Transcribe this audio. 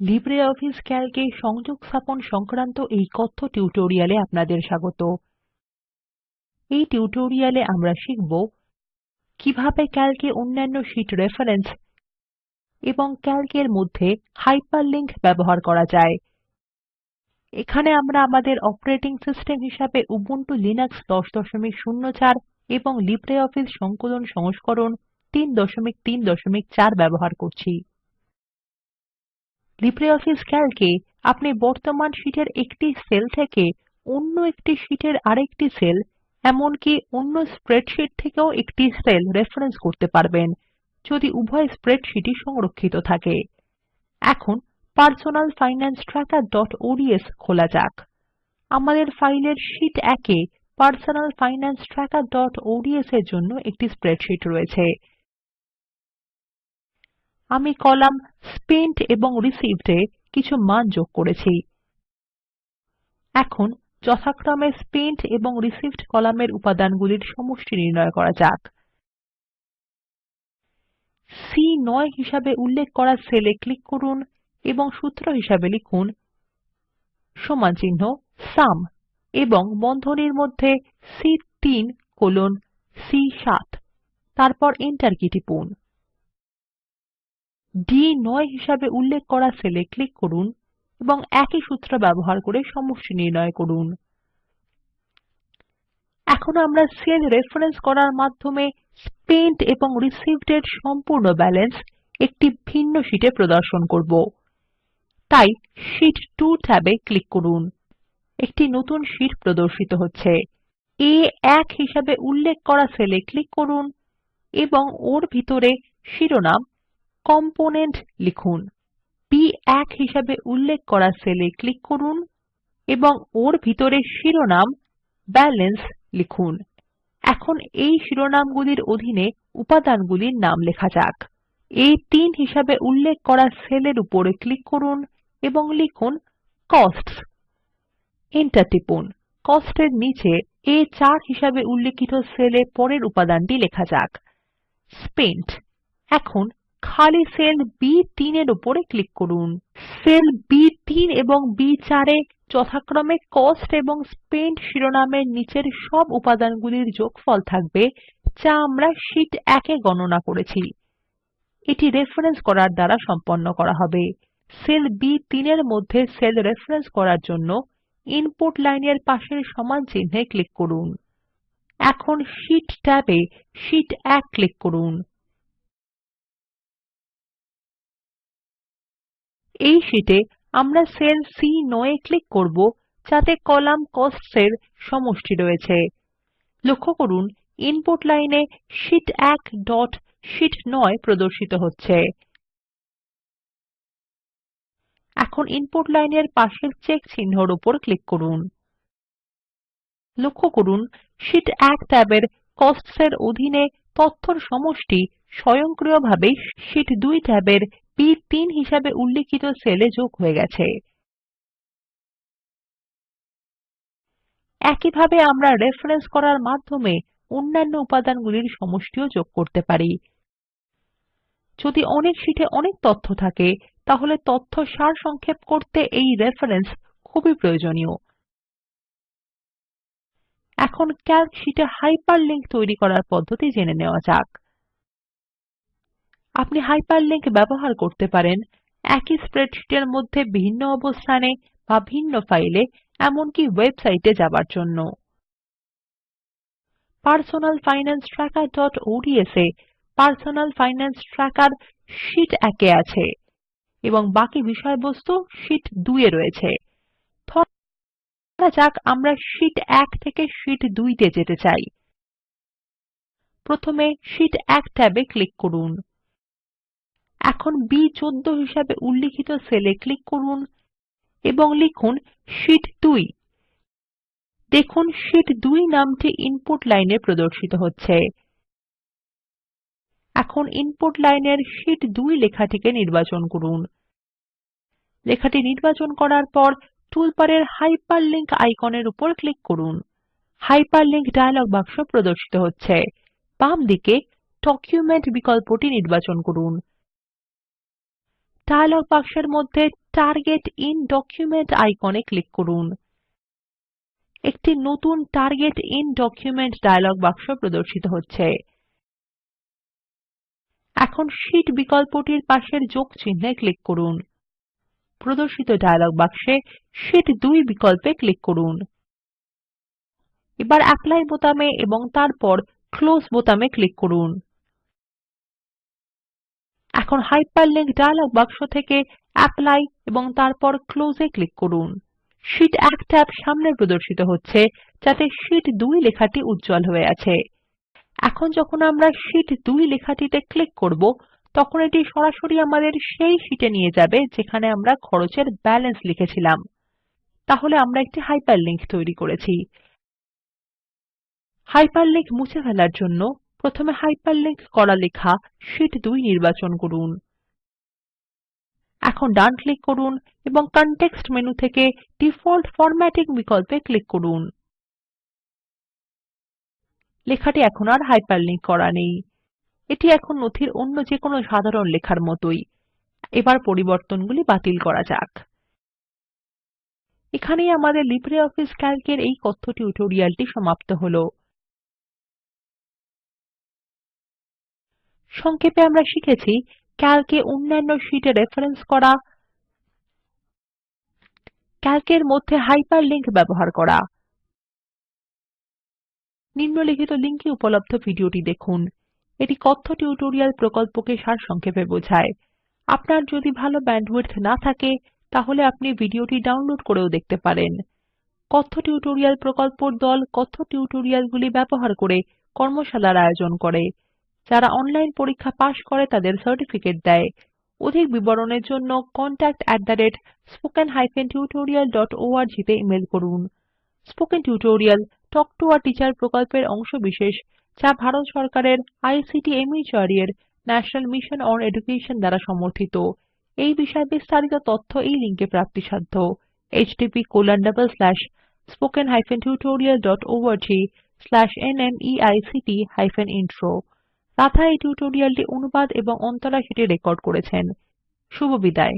LibreOffice ক্যালকে সংযোগ স্থাপন সংক্রান্ত এই কথ্য টিউটোরিয়ালে আপনাদের স্বাগত। এই টিউটোরিয়ালে আমরা শিখব কীভাবে ক্যালকে অন্যান্য শীট রেফারেন্স এবং ক্যালক এর মধ্যে হাইপারলিংক ব্যবহার করা যায়। এখানে আমরা আমাদের অপারেটিং সিস্টেম হিসাবে উবুন্টু লিনাক্স 1004 এবং লিব্রিঅফিস সংকলন সংস্করণ 334 ব্যবহার করছি। লিব্রিঅফিস ক্যালকে আপনি বর্তমান শীটের একটি সেল থেকে অন্য একটি শীটের আরেকটি সেল এমনকি অন্য স্প্রেডশিট থেকেও একটি সেল রেফারেন্স করতে পারবেন, যদি উভয় স্প্রেডশিটই সংরক্ষিত থাকে। এখন পারসোনাল খোলা যাক। আমাদের ফাইলের শীট 1 এ trackerঅডস এর জন্য একটি স্প্রেডশিট রয়েছে। আমি কলাম স্পেন্ট এবং রিসিভড এ কিছু মান যোগ করেছি। এখন যথাক্রমে স্পেন্ট এবং রিসিভড কলামের উপাদানগুলির সমষ্টি নির্ণয় করা যাক। সি9 হিসাবে উল্লেখ করা সেলে ক্লিক করুন এবং সূত্র হিসাবে লিখুন সমান চিহ্ন সাম এবং বন্ধনীর মধ্যে সি3 কোলন সি7 তারপর এন্টার কী টিপুন। ডি9 হিসাবে উল্লেখ করা সেলে ক্লিক করুন এবং একই সূত্র ব্যবহার করে সমষ্টি নির্ণয় করুন। এখন আমরা সেল রেফারেন্স করার মাধ্যমে স্পেন্ট এবং রিসিভড এর সম্পূর্ণ ব্যালেন্স একটি ভিন্ন শীটে প্রদর্শন করব। তাই শীট 2 ট্যাবে ক্লিক করুন। একটি নতুন শীট প্রদর্শিত হচ্ছে। আ1 হিসাবে উল্লেখ করা সেলে ক্লিক করুন এবং ওর ভিতরে শিরোনাম কম্পোনেন্ট লিখুন। বি1 হিসাবে উল্লেখ করা সেল এ ক্লিক করুন এবং ওর ভিতরে শিরোনাম ব্যালেন্স লিখুন। এখন এই শিরোনামগুলির অধীনে উপাদানগুলির নাম লেখা যাক। আ3 হিসাবে উল্লেখ করা সেল এর উপর ক্লিক করুন এবং লিখুন কোস্টস। এন্টার টিপুন। কোস্ট এর নিচে আ4 হিসাবে উল্লিখিত সেল পরের উপাদানটি লেখা যাক। স্পেন্ট। এখন খালি সেল বি3 এর উপর ক্লিক করুন। সেল বি3 এবং বি4 এ যথাক্রমে কস্ট এবং স্পেন্ট শিরোনামের নিচের সব উপাদানগুলির যোগফল থাকবে, যা আমরা শীট 1 এ গণনা করেছি। এটি রেফারেন্স করার দ্বারা সম্পন্ন করা হবে। সেল বি3 এর মধ্যে সেল রেফারেন্স করার জন্য ইনপুট লাইনের পাশের সমান চিহ্নে ক্লিক করুন। এখন শীট ট্যাবে শীট 1 ক্লিক করুন। এই শীটে আমরা সেল সি9 এ ক্লিক করব, যাতে কলাম কোস্টস এর সমষ্টি রয়েছে। লক্ষ্য করুন ইনপুট লাইনে শীট 1 ডট শীট 9 প্রদর্শিত হচ্ছে। এখন ইনপুট লাইনের পাশের চেক চিহ্নর উপর ক্লিক করুন। লক্ষ্য করুন শীট 1 ট্যাবের কোস্টস এর অধীনে তথ্যর সমষ্টি স্বয়ংক্রিয়ভাবে শীট 2 ট্যাবের বি3 হিসাবে উল্লিখিত সেল যোগ হয়ে গেছে। একইভাবে আমরা রেফারেন্স করার মাধ্যমে অন্যান্য উপাদানগুলির সমষ্টিও যোগ করতে পারি। যদি অনেক শীটে অনেক তথ্য থাকে, তাহলে তথ্য সারসংক্ষেপ করতে এই রেফারেন্স খুবই প্রয়োজনীয়। এখন ক্যালক শীটে হাইপারলিংক তৈরি করার পদ্ধতি জেনে নেওয়া যাক। আপনি হাইপারলিংক ব্যবহার করতে পারেন। একই স্প্রেডশীটের মধ্যে ভিন্ন অবস্থানে বা ভিন্ন ফাইলে এমনকি ওয়েবসাইটে যাবার জন্য। পারসোনাল ফাইনান্স trackerঅডস এ পারসোনাল ফাইনান্স ট্র্যাকের শীট 1 এ আছে এবং বাকি বিষয়বস্তু শীট 2 এ রয়েছে। ধরা যাক আমরা শীট 1 থেকে শীট 2 তে যেতে চাই। প্রথমে শীট 1 ট্যাবে ক্লিক করুন। এখন বি14 হিসাবে উল্লিখিত সেল ক্লিক করুন এবং লিখুন শীট 2 দেখুন শীট 2 নামটি ইনপুট লাইনে প্রদর্শিত হচ্ছে। এখন ইনপুট লাইনের শীট 2 লেখাটিকে নির্বাচন করুন। লেখাটি নির্বাচন করার পর টুলবারের হাইপারলিংক আইকনের উপর ক্লিক করুন। হাইপারলিংক ডায়লগ বাক্স প্রদর্শিত হচ্ছে। বাম দিকে ডকুমেন্ট বিকল্পটি নির্বাচন করুন। ডায়লগ বাক্সের মধ্যে টার্গেট ইন ডকুমেন্ট আইকনে ক্লিক করুন। একটি নতুন টার্গেট ইন ডকুমেন্ট ডায়লগ বাক্স প্রদর্শিত হচ্ছে। এখন শীট বিকল্পটির পাশের যোগ চিহ্নে ক্লিক করুন। প্রদর্শিত ডায়লগ বাক্সে শীট 2 বিকল্পে ক্লিক করুন। এবার অ্যাপলি বোতামে এবং তারপর ক্লোজ বোতামে ক্লিক করুন। এখন হাইপারলিংক ডায়লগ বাক্স থেকে অ্যাপলি এবং তারপর ক্লোজ ক্লিক করুন। শীট 1 ট্যাব সামনে প্রদর্শিত হচ্ছে, যাতে শীট 2 লেখাটি উজ্জ্বল হয়ে আছে। এখন যখন আমরা শীট 2 লেখাটিতে ক্লিক করব, তখন এটি সরাসরি আমাদের সেই শীটে নিয়ে যাবে যেখানে আমরা খরচের ব্যালেন্স লিখেছিলাম। তাহলে আমরা একটি হাইপারলিংক তৈরি করেছি। হাইপারলিংক মুছে ফেলার জন্য প্রথমে হাইপারলিংক করা লেখা শীট 2 নির্বাচন করুন। এখন ডান ক্লিক করুন এবং কনটেক্সট মেনু থেকে ডিফল্ট ফরম্যাটিং বিকল্পে ক্লিক করুন। লেখাটি এখন আর হাইপারলিংক করা নেই। এটি এখন নথির অন্য যেকোনো সাধারণ লেখার মতোই। এবার পরিবর্তনগুলি বাতিল করা যাক। এখানেই আমাদের লিব্রিঅফিস ক্যালক এর এই কথ্য টিউটোরিয়ালটি সমাপ্ত হলো। সংক্ষেপে আমরা শিখেছি ক্যালকে অন্যান্য শীটে রেফারেন্স করা ক্যালক এর মধ্যে হাইপারলিংক ব্যবহার করা, নিম্নলিখিত লিঙ্কে উপলব্ধ ভিডিওটি দেখুন। এটি কথ্য টিউটোরিয়াল প্রকল্পকে সারসংক্ষেপে বোঝায়। আপনার যদি ভালো ব্যান্ডউইডথ না থাকে, তাহলে আপনি ভিডিওটি ডাউনলোড করেও দেখতে পারেন। কথ্য টিউটোরিয়াল প্রকল্পর দল কথ্য টিউটোরিয়ালগুলি ব্যবহার করে কর্মশালার আয়োজন করে। যারা অনলাইন পরীক্ষা পাস করে তাদের সার্টিফিকেট দেয়। অধিক বিবরণের জন্য contactspoken tutorialorg তে ইমেল করুন। Spoken tutorial talk to a teacher প্রকল্পের অংশবিশেষ যা ভারত সরকারের আইসিটি মাহর্দ এর ন্যাশনাল মিশন অন এডুকেশন দ্বারা সমর্থিত। এই বিষয়ে বিস্তারিত তথ্য এই লিঙ্কে প্রাপ্তিসাধ্য। httpspoken tutorialorgNMEICT Intro রাধা এই টিউটোরিয়ালটি অনুবাদ এবং অন্তরা সেটি রেকর্ড করেছেন। শুভবিদায়।